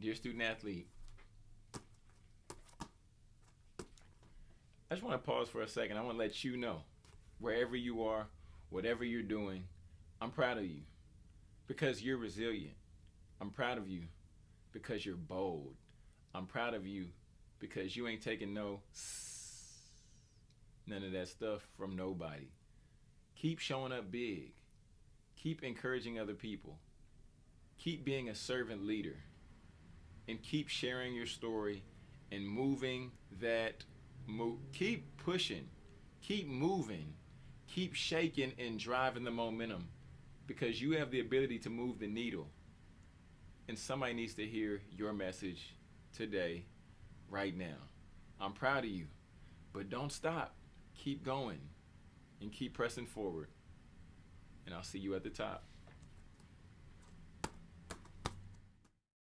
Dear student athlete, I just want to pause for a second. I want to let you know, wherever you are, whatever you're doing, I'm proud of you because you're resilient. I'm proud of you because you're bold. I'm proud of you because you ain't taking no none of that stuff from nobody. Keep showing up big. Keep encouraging other people. Keep being a servant leader. And keep sharing your story and moving that move. Keep pushing. Keep moving. Keep shaking and driving the momentum because you have the ability to move the needle. And somebody needs to hear your message today, right now. I'm proud of you, but don't stop. Keep going and keep pressing forward. And I'll see you at the top.